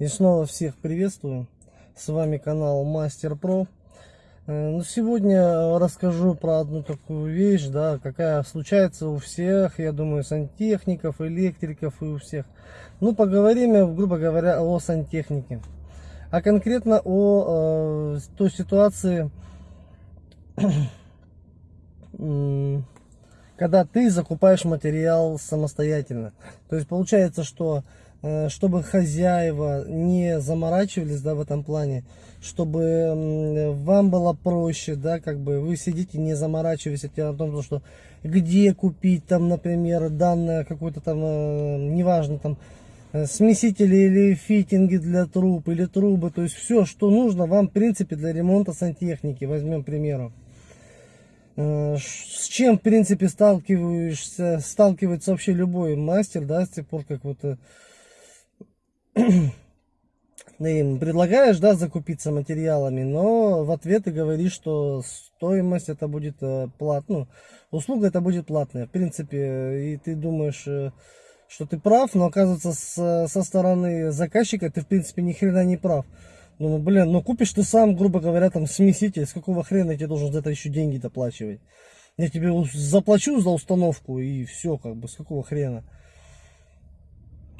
И снова всех приветствую. С вами канал Мастер Про. Э, ну, сегодня расскажу про одну такую вещь, да, какая случается у всех, я думаю, сантехников, электриков и у всех. Ну, поговорим, грубо говоря, о сантехнике. А конкретно о э, той ситуации, когда ты закупаешь материал самостоятельно. То есть получается, что чтобы хозяева не заморачивались, да, в этом плане, чтобы вам было проще, да, как бы вы сидите, не заморачиваясь о том, что где купить там, например, данное какой-то там, э, неважно, там, э, смесители или фитинги для труб, или трубы, то есть все, что нужно вам, в принципе, для ремонта сантехники, возьмем к примеру. С чем, в принципе, сталкиваешься, сталкивается вообще любой мастер, да, с тех пор, как вот им предлагаешь, да, закупиться материалами, но в ответ ты говоришь, что стоимость это будет э, платно, ну, услуга это будет платная, в принципе, и ты думаешь, э, что ты прав, но оказывается с, со стороны заказчика ты в принципе ни хрена не прав. Ну, блин, ну купишь ты сам, грубо говоря, там смеситель, с какого хрена я тебе должен за это еще деньги доплачивать? Я тебе заплачу за установку и все, как бы, с какого хрена?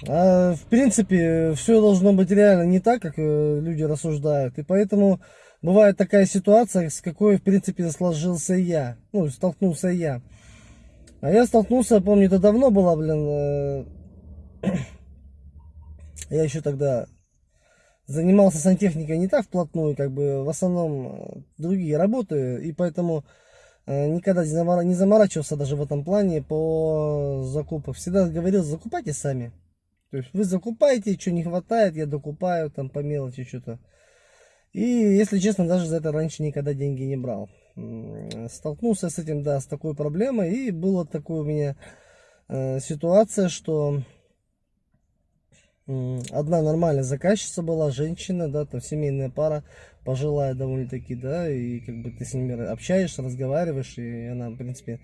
А, в принципе, все должно быть реально не так, как э, люди рассуждают. И поэтому бывает такая ситуация, с какой, в принципе, сложился я. Ну, столкнулся я. А я столкнулся, помню, это давно было, блин. Э, я еще тогда занимался сантехникой не так вплотную, как бы в основном э, другие работы. И поэтому никогда не заморачивался даже в этом плане по закупам. Всегда говорил, закупайте сами. То есть вы закупаете, что не хватает, я докупаю там по мелочи что-то. И, если честно, даже за это раньше никогда деньги не брал. Столкнулся с этим, да, с такой проблемой. И была такая у меня э, ситуация, что э, одна нормальная заказчица была, женщина, да, там семейная пара, пожилая довольно-таки, да, и как бы ты с ними общаешься, разговариваешь, и она, в принципе,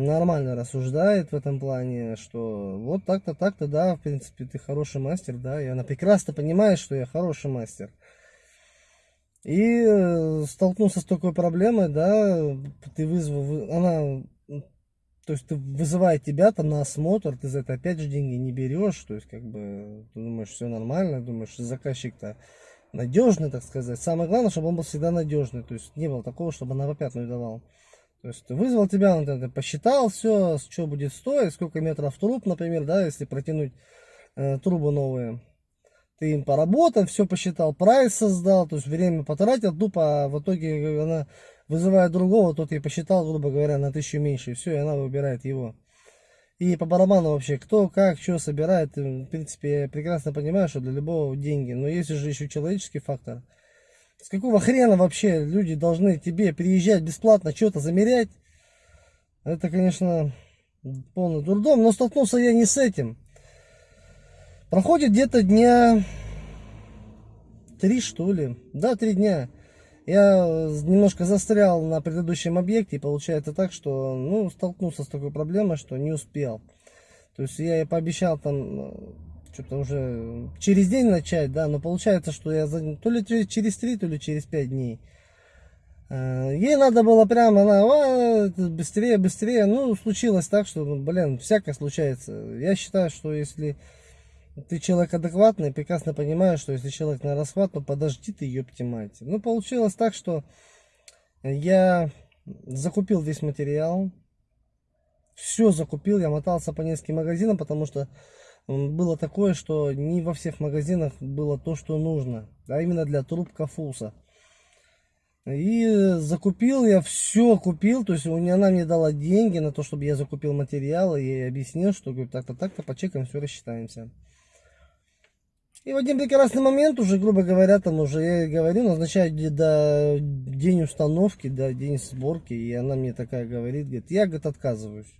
нормально рассуждает в этом плане, что вот так-то, так-то, да, в принципе, ты хороший мастер, да, и она прекрасно понимает, что я хороший мастер. И э, столкнулся с такой проблемой, да, ты вызвал, она, то есть ты вызывает тебя там на осмотр, ты за это опять же деньги не берешь, то есть как бы ты думаешь, все нормально, думаешь, заказчик-то надежный, так сказать. Самое главное, чтобы он был всегда надежный, то есть не было такого, чтобы она в опятную давал. То есть вызвал тебя, он это посчитал все, что будет стоить, сколько метров труб, например, да, если протянуть э, трубы новые. Ты им поработал, все посчитал, прайс создал, то есть время потратил, тупо а в итоге она вызывает другого, тот ей посчитал, грубо говоря, на тысячу меньше, и все, и она выбирает его. И по барабану вообще, кто, как, что собирает, в принципе, я прекрасно понимаю, что для любого деньги, но есть же еще человеческий фактор – с какого хрена вообще люди должны тебе приезжать бесплатно, что-то замерять? Это, конечно, полный дурдом, но столкнулся я не с этим. Проходит где-то дня три, что ли. Да, три дня. Я немножко застрял на предыдущем объекте, и получается так, что, ну, столкнулся с такой проблемой, что не успел. То есть я пообещал там что-то уже через день начать, да, но получается, что я за, то ли через три, то ли через пять дней. Э, ей надо было прямо, она быстрее, быстрее. Ну, случилось так, что, ну, блин, всякое случается. Я считаю, что если ты человек адекватный, прекрасно понимаешь, что если человек на расхват, то подожди ты, ёпти мать. Ну, получилось так, что я закупил весь материал. Все закупил, я мотался по нескольким магазинам, потому что было такое, что не во всех магазинах было то, что нужно, а именно для труб Кафуса. И закупил я все купил, то есть она мне дала деньги на то, чтобы я закупил материалы, и объяснил, что так-то, так-то, по чекам все рассчитаемся. И в один прекрасный момент уже, грубо говоря, там уже я говорю, назначаю до день установки, до день сборки, и она мне такая говорит, говорит, я, говорит, отказываюсь.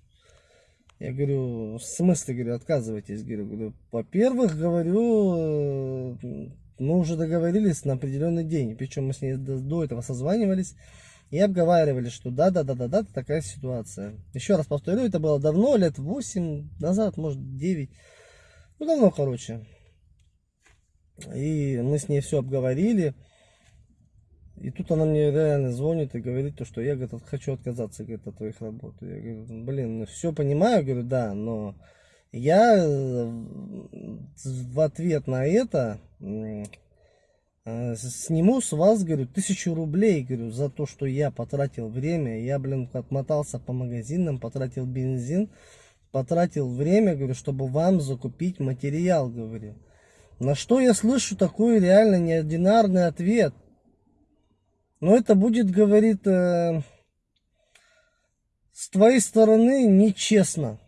Я говорю, в смысле, говорю, отказывайтесь, говорю, во-первых, говорю, э, мы уже договорились на определенный день, причем мы с ней до, до этого созванивались и обговаривали, что да-да-да-да-да, такая ситуация. Еще раз повторю, это было давно, лет 8 назад, может 9, ну давно, короче. И мы с ней все обговорили. И тут она мне реально звонит и говорит, то, что я говорит, хочу отказаться говорит, от твоих работ. Я говорю, блин, ну все понимаю, говорю, да, но я э, в ответ на это э, сниму с вас, говорю, тысячу рублей, говорю, за то, что я потратил время. Я, блин, отмотался по магазинам, потратил бензин, потратил время, говорю, чтобы вам закупить материал, говорю. На что я слышу такой реально неординарный ответ – но это будет, говорит, э, с твоей стороны нечестно.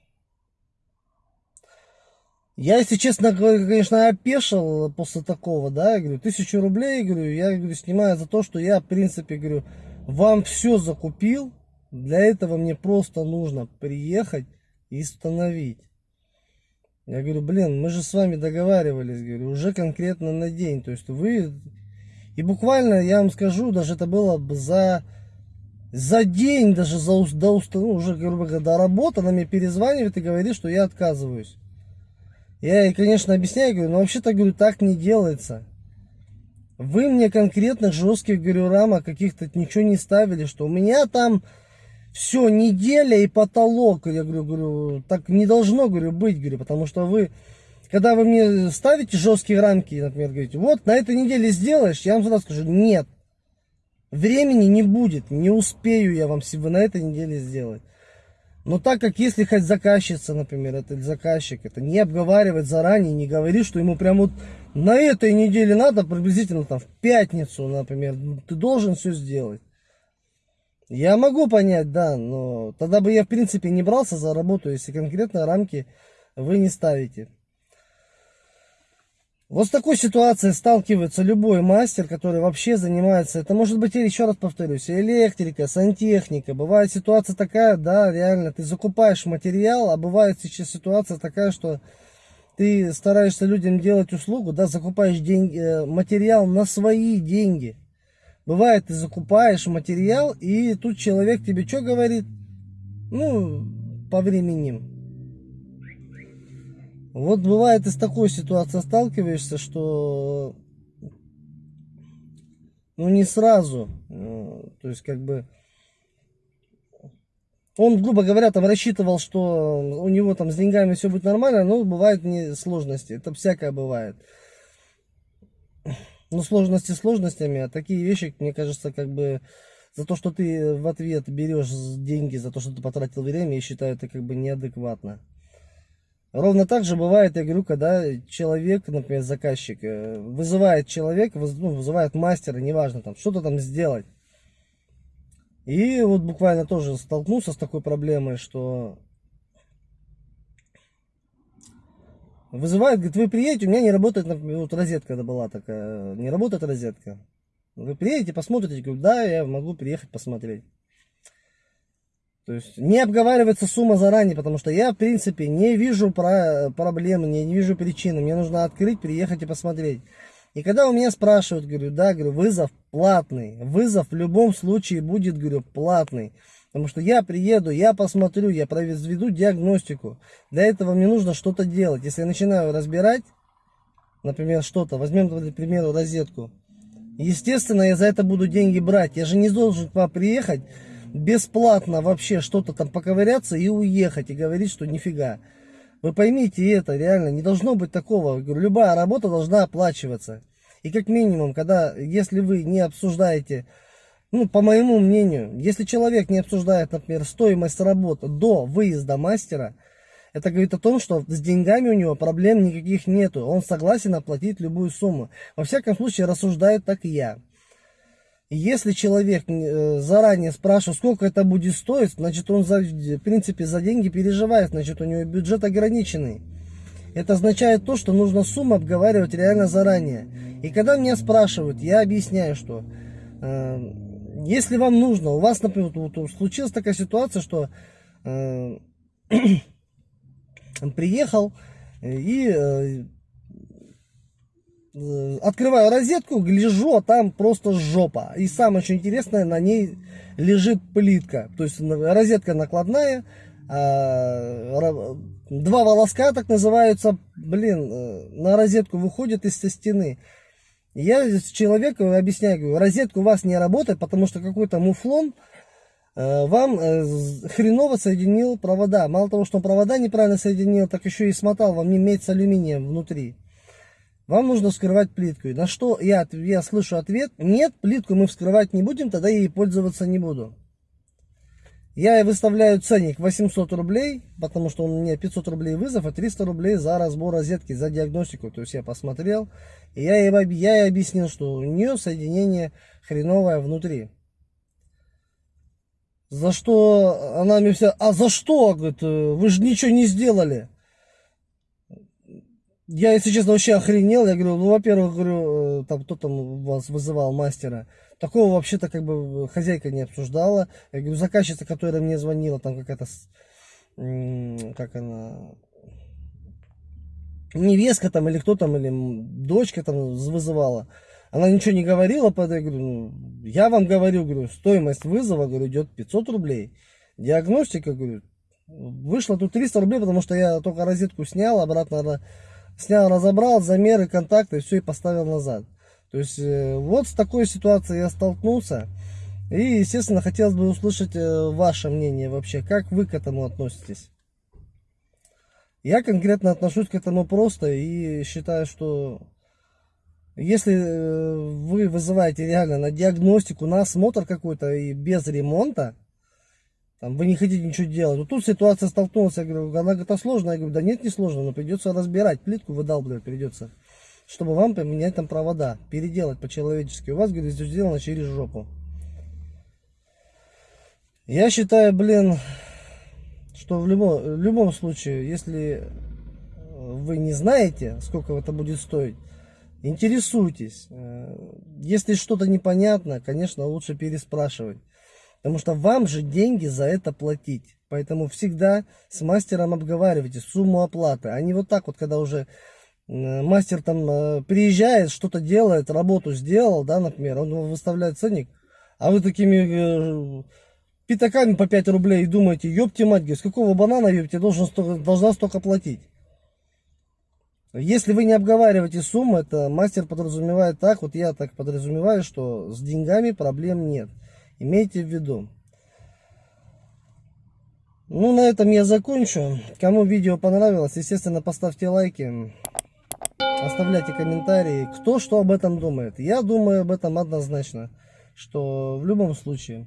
Я, если честно, конечно, опешил после такого, да, я говорю, тысячу рублей, говорю, я говорю, снимаю за то, что я, в принципе, говорю, вам все закупил, для этого мне просто нужно приехать и установить. Я говорю, блин, мы же с вами договаривались, говорю, уже конкретно на день, то есть вы и буквально, я вам скажу, даже это было бы за, за день, даже за, до, ну, уже, грубо говоря, до работы, она мне перезванивает и говорит, что я отказываюсь. Я ей, конечно, объясняю, говорю, но вообще-то, говорю, так не делается. Вы мне конкретных жестких, говорю, рамок каких-то ничего не ставили, что у меня там все, неделя и потолок. Я говорю, говорю, так не должно, говорю, быть, говорю, потому что вы когда вы мне ставите жесткие рамки, например, говорите, вот на этой неделе сделаешь, я вам сразу скажу, нет. Времени не будет, не успею я вам на этой неделе сделать. Но так как если хоть заказчица, например, это заказчик, это не обговаривать заранее, не говорит, что ему прям вот на этой неделе надо, приблизительно там в пятницу, например, ты должен все сделать. Я могу понять, да, но тогда бы я в принципе не брался за работу, если конкретно рамки вы не ставите. Вот с такой ситуацией сталкивается любой мастер, который вообще занимается, это может быть, еще раз повторюсь, электрика, сантехника. Бывает ситуация такая, да, реально, ты закупаешь материал, а бывает сейчас ситуация такая, что ты стараешься людям делать услугу, да, закупаешь деньги, э, материал на свои деньги. Бывает, ты закупаешь материал, и тут человек тебе что говорит? Ну, по времени. Вот бывает и с такой ситуацией сталкиваешься, что ну не сразу, э, то есть как бы он, грубо говоря, там рассчитывал, что у него там с деньгами все будет нормально, но бывают не сложности, это всякое бывает. Ну, сложности сложностями, а такие вещи, мне кажется, как бы за то, что ты в ответ берешь деньги, за то, что ты потратил время, я считаю, это как бы неадекватно. Ровно так же бывает, я говорю, когда человек, например, заказчик, э, вызывает человека, ну, вызывает мастера, неважно, там, что-то там сделать. И вот буквально тоже столкнулся с такой проблемой, что вызывает, говорит, вы приедете, у меня не работает, например, вот розетка это была такая, не работает розетка. Вы приедете, посмотрите, я говорю, да, я могу приехать посмотреть. То есть не обговаривается сумма заранее, потому что я, в принципе, не вижу про проблемы, не, не вижу причины. Мне нужно открыть, приехать и посмотреть. И когда у меня спрашивают, говорю, да, говорю, вызов платный. Вызов в любом случае будет, говорю, платный. Потому что я приеду, я посмотрю, я проведу диагностику. Для этого мне нужно что-то делать. Если я начинаю разбирать, например, что-то, возьмем, к примеру, розетку. Естественно, я за это буду деньги брать. Я же не должен к вам приехать, бесплатно вообще что-то там поковыряться и уехать, и говорить, что нифига. Вы поймите это, реально, не должно быть такого. Любая работа должна оплачиваться. И как минимум, когда, если вы не обсуждаете, ну, по моему мнению, если человек не обсуждает, например, стоимость работы до выезда мастера, это говорит о том, что с деньгами у него проблем никаких нету. Он согласен оплатить любую сумму. Во всяком случае, рассуждаю так я. Если человек э, заранее спрашивает, сколько это будет стоить, значит он, за, в принципе, за деньги переживает, значит у него бюджет ограниченный. Это означает то, что нужно сумму обговаривать реально заранее. И когда меня спрашивают, я объясняю, что э, если вам нужно, у вас, например, вот, случилась такая ситуация, что э, приехал и э, Э, открываю розетку, гляжу, а там просто жопа. И самое что интересное, на ней лежит плитка. То есть розетка накладная, а, два волоска, так называются, блин, э, на розетку выходят из-со стены. Я человеку объясняю, говорю, розетка у вас не работает, потому что какой-то муфлон э, вам э, хреново соединил провода. Мало того, что он провода неправильно соединил, так еще и смотал вам не медь с алюминием внутри. Вам нужно вскрывать плитку. И На что я, я слышу ответ, нет, плитку мы вскрывать не будем, тогда я ей пользоваться не буду. Я выставляю ценник 800 рублей, потому что у меня 500 рублей вызов и 300 рублей за разбор розетки, за диагностику. То есть я посмотрел, и я ей, я ей объяснил, что у нее соединение хреновое внутри. За что она мне вся, а за что, говорит, «э, вы же ничего не сделали. Я, если честно, вообще охренел. Я говорю, ну, во-первых, говорю, э, там, кто там вас вызывал, мастера. Такого вообще-то как бы хозяйка не обсуждала. Я говорю, заказчица, которая мне звонила, там какая-то, как она, невестка там или кто там, или дочка там вызывала. Она ничего не говорила, под я говорю, ну, я вам говорю, говорю, стоимость вызова, говорю, идет 500 рублей. Диагностика, говорю, вышло тут 300 рублей, потому что я только розетку снял, обратно ра- снял, разобрал, замеры, контакты, все и поставил назад. То есть э, вот с такой ситуацией я столкнулся. И, естественно, хотелось бы услышать э, ваше мнение вообще, как вы к этому относитесь. Я конкретно отношусь к этому просто и считаю, что если э, вы вызываете реально на диагностику, на осмотр какой-то и без ремонта, там, вы не хотите ничего делать. Вот тут ситуация столкнулась, я говорю, она говорит, а сложно? Я говорю, да нет, не сложно, но придется разбирать, плитку выдалбливать придется, чтобы вам поменять там провода, переделать по-человечески. У вас, говорит, все сделано через жопу. Я считаю, блин, что в любом, в любом случае, если вы не знаете, сколько это будет стоить, интересуйтесь. Э, Если что-то непонятно, конечно, лучше переспрашивать. Потому что вам же деньги за это платить. Поэтому всегда с мастером обговаривайте сумму оплаты. А не вот так вот, когда уже мастер там э, приезжает, что-то делает, работу сделал, да, например, он выставляет ценник, а вы такими э, пятаками по 5 рублей и думаете, ёпте мать, с какого банана, ёпте, должен столько, должна столько платить. Если вы не обговариваете сумму, это мастер подразумевает так, вот я так подразумеваю, что с деньгами проблем нет. Имейте в виду. Ну, на этом я закончу. Кому видео понравилось, естественно, поставьте лайки. Оставляйте комментарии, кто что об этом думает. Я думаю об этом однозначно, что в любом случае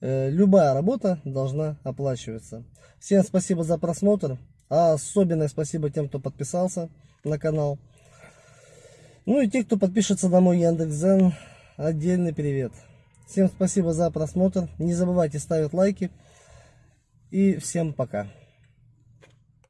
э, любая работа должна оплачиваться. Всем спасибо за просмотр. А особенное спасибо тем, кто подписался на канал. Ну и те, кто подпишется на мой Яндекс.Зен, отдельный привет. Всем спасибо за просмотр. Не забывайте ставить лайки. И всем пока.